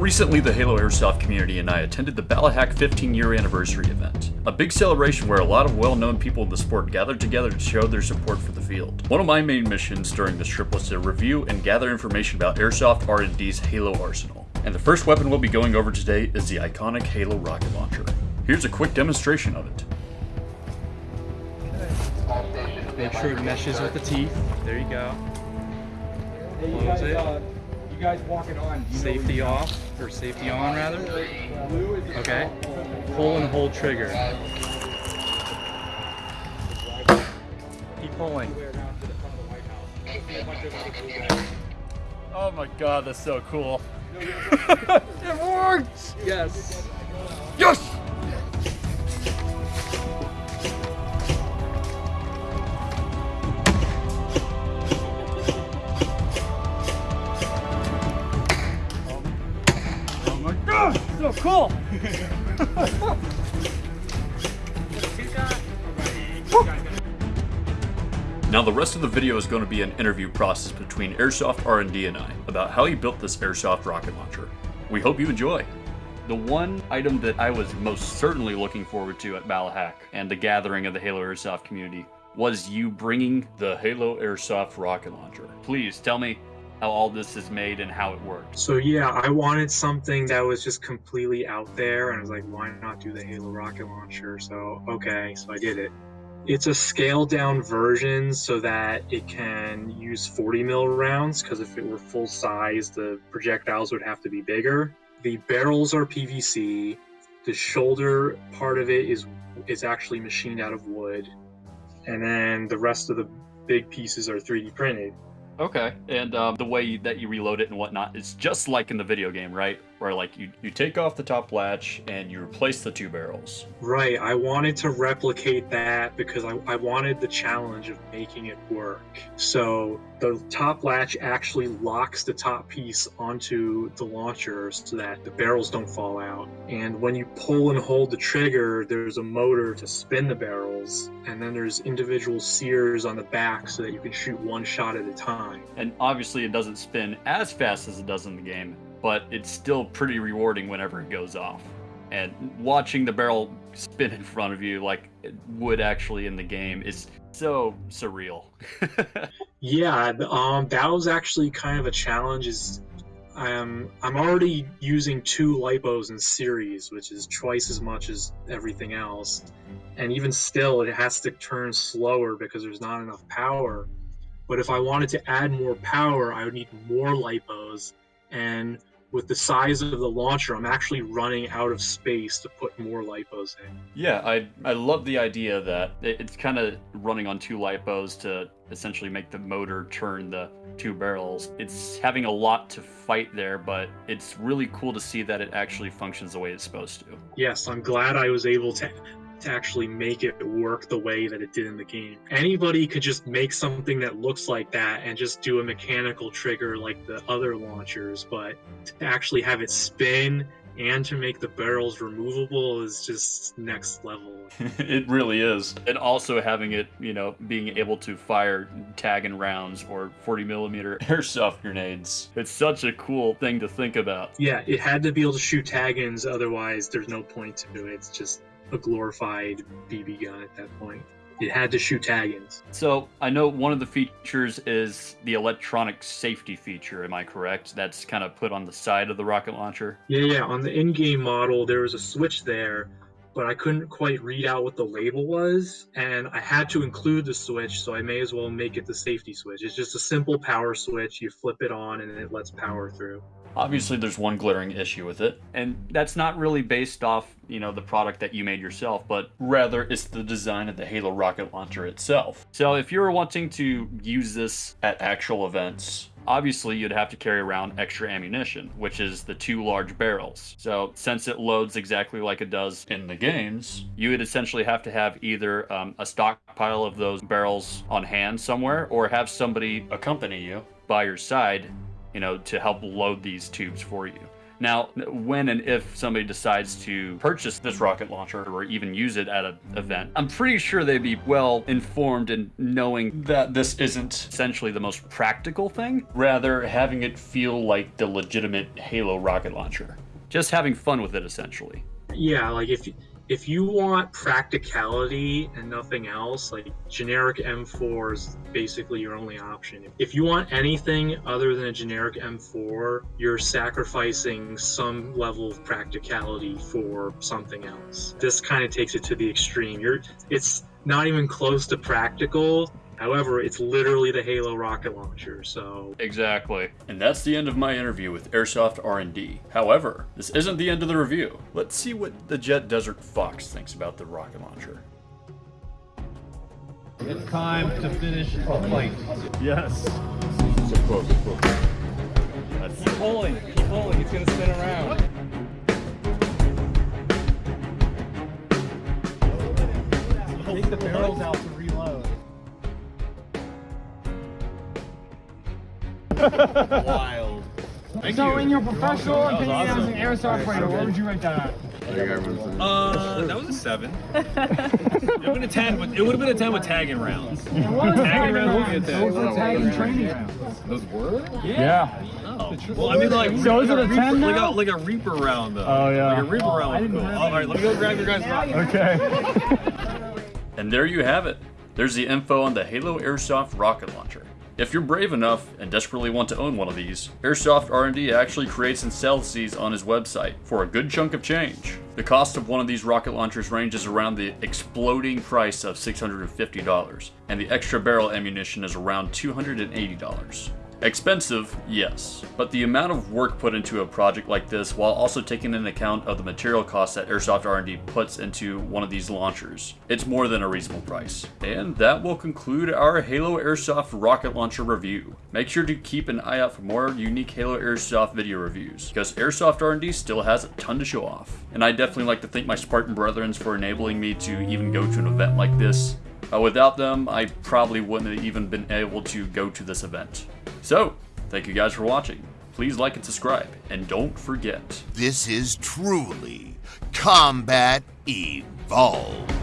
Recently, the Halo Airsoft community and I attended the Ballahack 15 year anniversary event, a big celebration where a lot of well known people in the sport gathered together to show their support for the field. One of my main missions during this trip was to review and gather information about Airsoft R&D's Halo arsenal. And the first weapon we'll be going over today is the iconic Halo rocket launcher. Here's a quick demonstration of it. Make sure it meshes with the teeth. There you go. Close it. You guys walking on. Safety where off, or safety on rather. Blue is the Okay. Pull and hold trigger. Keep pulling. Oh my god, that's so cool. It worked! Yes. Yes! The rest of the video is going to be an interview process between Airsoft R&D and I about how he built this Airsoft rocket launcher. We hope you enjoy. The one item that I was most certainly looking forward to at Ballahack and the gathering of the Halo Airsoft community was you bringing the Halo Airsoft rocket launcher. Please tell me how all this is made and how it works. So yeah, I wanted something that was just completely out there, and I was like, why not do the Halo rocket launcher? So okay, so I did it. It's a scaled down version so that it can use 40 mil rounds. Because if it were full size, the projectiles would have to be bigger. The barrels are PVC. The shoulder part of it is is actually machined out of wood, and then the rest of the big pieces are 3D printed. Okay, and um, the way that you reload it and whatnot is just like in the video game, right? Where like you, you take off the top latch and you replace the two barrels. Right. I wanted to replicate that because I, I wanted the challenge of making it work. So the top latch actually locks the top piece onto the launcher so that the barrels don't fall out. And when you pull and hold the trigger, there's a motor to spin the barrels. And then there's individual sears on the back so that you can shoot one shot at a time. And obviously it doesn't spin as fast as it does in the game, but it's still pretty rewarding whenever it goes off. And watching the barrel spin in front of you like it would actually in the game is so surreal. Yeah, um, that was actually kind of a challenge. Is um, I'm already using two lipos in series, which is twice as much as everything else, and even still, it has to turn slower because there's not enough power. But if I wanted to add more power, I would need more lipos, and with the size of the launcher, I'm actually running out of space to put more lipos in. Yeah, I I love the idea that it's kind of running on two lipos to essentially make the motor turn the two barrels. It's having a lot to fight there, but it's really cool to see that it actually functions the way it's supposed to. yes, I'm glad I was able to to actually make it work the way that it did in the game. Anybody could just make something that looks like that and just do a mechanical trigger like the other launchers, but to actually have it spin and to make the barrels removable is just next level. it really is. And also having it, you know, being able to fire tagging rounds or 40 millimeter airsoft grenades. It's such a cool thing to think about. Yeah, it had to be able to shoot tag-ins, otherwise there's no point to it. It's just a glorified BB gun at that point. It had to shoot tag-ins. So I know one of the features is the electronic safety feature. Am I correct? That's kind of put on the side of the rocket launcher. Yeah, yeah. On the in-game model, there was a switch there, but I couldn't quite read out what the label was, and I had to include the switch, so I may as well make it the safety switch. It's just a simple power switch. You flip it on, and it lets power through. Obviously, there's one glaring issue with it, and that's not really based off, you know, the product that you made yourself, but rather it's the design of the Halo rocket launcher itself. So if you're wanting to use this at actual events, obviously you'd have to carry around extra ammunition, which is the two large barrels. So since it loads exactly like it does in the games, you would essentially have to have either um, a stockpile of those barrels on hand somewhere, or have somebody accompany you by your side you know, to help load these tubes for you. Now, when and if somebody decides to purchase this rocket launcher or even use it at an event, I'm pretty sure they'd be well informed in knowing that this isn't essentially the most practical thing, rather having it feel like the legitimate Halo rocket launcher. Just having fun with it, essentially. Yeah, like if if you want practicality and nothing else, like generic M4 is basically your only option. If you want anything other than a generic M4, you're sacrificing some level of practicality for something else. This kind of takes it to the extreme. You're it's not even close to practical. However, it's literally the Halo rocket launcher, so Exactly. And that's the end of my interview with Airsoft R&D. However, this isn't the end of the review. Let's see what the Jet Desert Fox thinks about the rocket launcher. It's time to finish the fight. Yes. Keep pulling, keep pulling, it's gonna spin around. Wild. Thank So, you. in your professional That was opinion as awesome. an airsoft fighter, what would you rate that at? Uh, that was a seven. it would have been a ten, but it would have been a ten with tagging rounds. It was Tagging rounds would be rounds. Those were tagging training rounds. Yeah. Oh. Well, I mean, like, So is like it a Reaper, 10 like a, now? like a Reaper round, though. Oh, yeah. Like a Reaper round. Would cool. have All right, let me go grab your guys' rock. Okay. And there you have it. There's the info on the Halo Airsoft rocket launcher. If you're brave enough and desperately want to own one of these, Airsoft R&D actually creates and sells these on his website for a good chunk of change. The cost of one of these rocket launchers ranges around the exploding price of $650, and the extra barrel ammunition is around $280. Expensive, yes, but the amount of work put into a project like this while also taking into account of the material costs that Airsoft R&D puts into one of these launchers, it's more than a reasonable price. And that will conclude our Halo Airsoft rocket launcher review. Make sure to keep an eye out for more unique Halo Airsoft video reviews, because Airsoft R&D still has a ton to show off. And I definitely like to thank my Spartan brethren for enabling me to even go to an event like this. Uh, without them, I probably wouldn't have even been able to go to this event. So, thank you guys for watching. Please like and subscribe, and don't forget. This is truly Combat Evolved.